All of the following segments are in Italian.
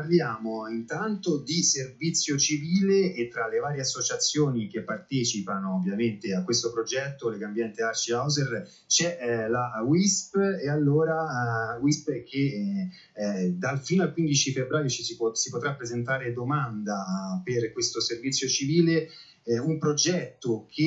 parliamo intanto di servizio civile e tra le varie associazioni che partecipano ovviamente a questo progetto, Legambiente Arci Hauser, c'è eh, la WISP e allora uh, WISP che eh, eh, dal fino al 15 febbraio ci si, può, si potrà presentare domanda per questo servizio civile eh, un progetto che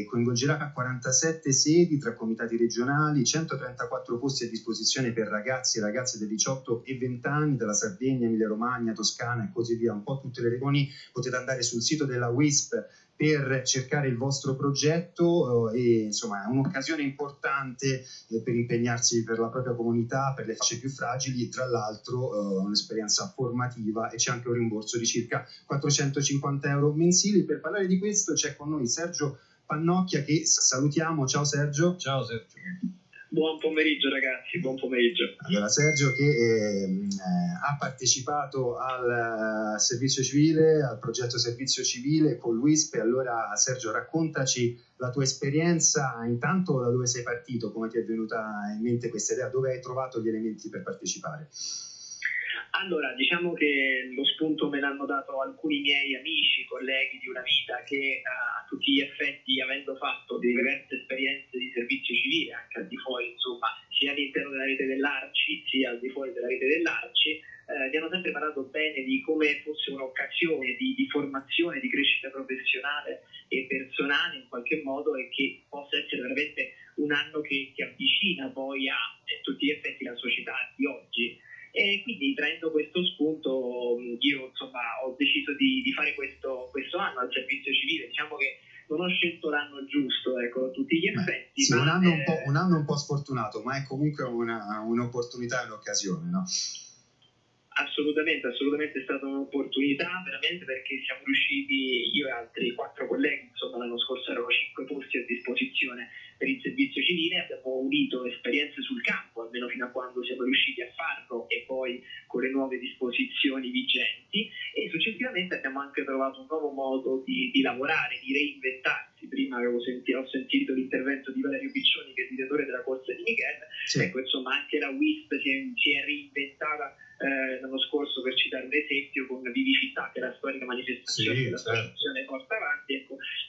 eh, coinvolgerà 47 sedi tra comitati regionali, 134 posti a disposizione per ragazzi e ragazze di 18 e 20 anni della Sardegna, Emilia Romagna, Toscana e così via, un po' tutte le regioni. Potete andare sul sito della WISP per cercare il vostro progetto eh, e insomma è un'occasione importante eh, per impegnarsi per la propria comunità, per le fasce più fragili, tra l'altro eh, un'esperienza formativa e c'è anche un rimborso di circa 450 euro mensili. Per parlare di questo c'è con noi Sergio Pannocchia che salutiamo. Ciao Sergio. Ciao Sergio. Buon pomeriggio ragazzi, buon pomeriggio. Allora Sergio che eh, ha partecipato al uh, servizio civile, al progetto servizio civile con l'UISP, allora Sergio raccontaci la tua esperienza, intanto da dove sei partito, come ti è venuta in mente questa idea, dove hai trovato gli elementi per partecipare? Allora, diciamo che lo spunto me l'hanno dato alcuni miei amici, colleghi di una vita che uh, a tutti gli effetti, avendo fatto diverse esperienze di servizio civile, anche al di fuori, insomma, sia all'interno della rete dell'Arci, sia al di fuori della rete dell'Arci, eh, mi hanno sempre parlato bene di come fosse un'occasione di, di, formazione, di crescita professionale e personale in qualche modo e che possa essere veramente un anno che, che avvicina poi a, a tutti gli effetti la società di oggi. E quindi traendo questo spunto io insomma ho deciso di, di fare questo, questo, anno al servizio civile, diciamo che non ho scelto l'anno giusto, ecco, a tutti gli effetti. Sì, un, anno è... un, un, anno un po', sfortunato, ma è comunque una, un'opportunità e un'occasione, no? Assolutamente, assolutamente è stata un'opportunità, veramente perché siamo riusciti, io e altri quattro colleghi, insomma l'anno scorso erano cinque posti a disposizione per il servizio civile, abbiamo unito esperienze sul campo, almeno fino a quando siamo riusciti a farlo e poi con le nuove disposizioni vigenti e successivamente abbiamo anche trovato un nuovo modo di, di lavorare, di reinventarsi. Prima avevo sentito, ho sentito l'intervento di Valerio Piccioni che è direttore della corsa di Michele, sì. ecco insomma anche la WISP si è, si è reinventata eh, l'anno scorso per citare un esempio con Vivicità che è la storica manifestazione sì, che l'associazione certo. porta avanti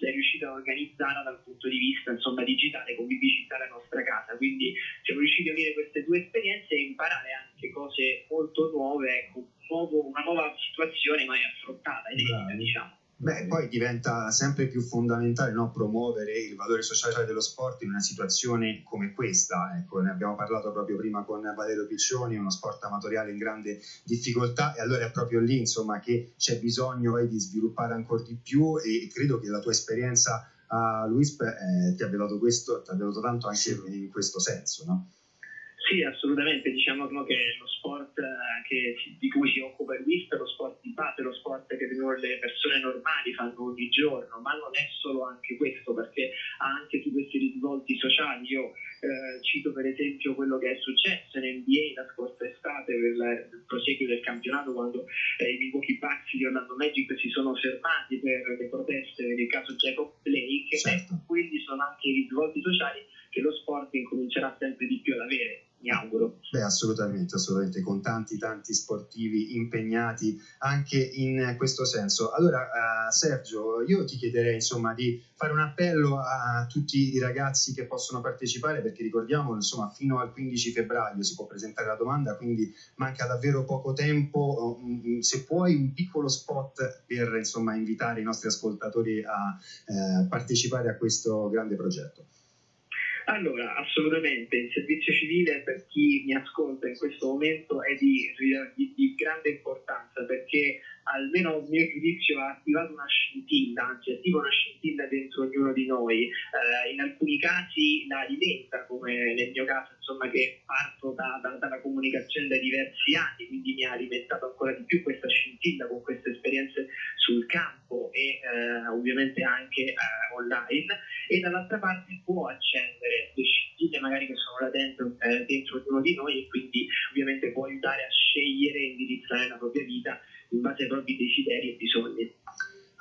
è riuscita a organizzarla dal punto di vista insomma, digitale con Vivicità la nostra casa. Quindi siamo riusciti a unire queste due esperienze e imparare anche cose molto nuove ecco, un nuovo, una nuova situazione mai affrontata inedita diciamo Beh, poi diventa sempre più fondamentale no, promuovere il valore sociale dello sport in una situazione come questa. Ecco, ne abbiamo parlato proprio prima con Valerio Piccioni, uno sport amatoriale in grande difficoltà e allora è proprio lì insomma, che c'è bisogno eh, di sviluppare ancora di più e credo che la tua esperienza a Luisp eh, ti abbia dato questo, ti abbia dato tanto anche in questo senso. No? Sì, assolutamente, diciamo che lo sport eh, che, di cui si occupa il WISP è lo sport di base, lo sport che le persone normali fanno ogni giorno, ma non è solo anche questo, perché ha anche tutti questi risvolti sociali. Io eh, cito per esempio quello che è successo in NBA la scorsa estate per il proseguio del campionato, quando eh, i Milwaukee Bucks di Orlando Magic si sono fermati per le proteste nel caso Jacob Blake, certo. e quindi sono anche i risvolti sociali che lo sport incomincerà sempre di più ad avere auguro. Beh, assolutamente, assolutamente, con tanti, tanti sportivi impegnati anche in questo senso. Allora, uh, Sergio, io ti chiederei insomma di fare un appello a tutti i ragazzi che possono partecipare, perché ricordiamo, insomma, fino al 15 febbraio si può presentare la domanda, quindi manca davvero poco tempo. Um, se puoi, un piccolo spot per insomma invitare i nostri ascoltatori a uh, partecipare a questo grande progetto. Allora, assolutamente, il servizio civile per chi mi ascolta in questo momento è di, di, di grande importanza perché almeno a mio giudizio ha attivato una scintilla, anzi attiva una scintilla dentro ognuno di noi, eh, in alcuni casi la alimenta, come nel mio caso, insomma, che parto da, da, dalla comunicazione da diversi anni, quindi mi ha alimentato ancora di più questa scintilla con queste esperienze sul campo e eh, ovviamente anche eh, online, e dall'altra parte può accendere le scintille magari che sono là dentro, eh, dentro ognuno di noi e quindi ovviamente può aiutare a scegliere e indirizzare la propria vita in base ai propri desideri e bisogni.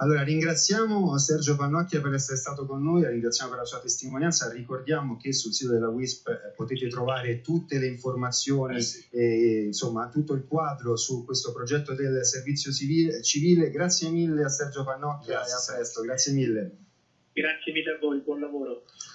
Allora, ringraziamo Sergio Pannocchia per essere stato con noi, ringraziamo per la sua testimonianza, ricordiamo che sul sito della WISP eh, potete trovare tutte le informazioni eh sì. e insomma tutto il quadro su questo progetto del servizio civile. civile. Grazie mille a Sergio Pannocchia Grazie. e a presto, grazie mille. Grazie mille a voi, buon lavoro.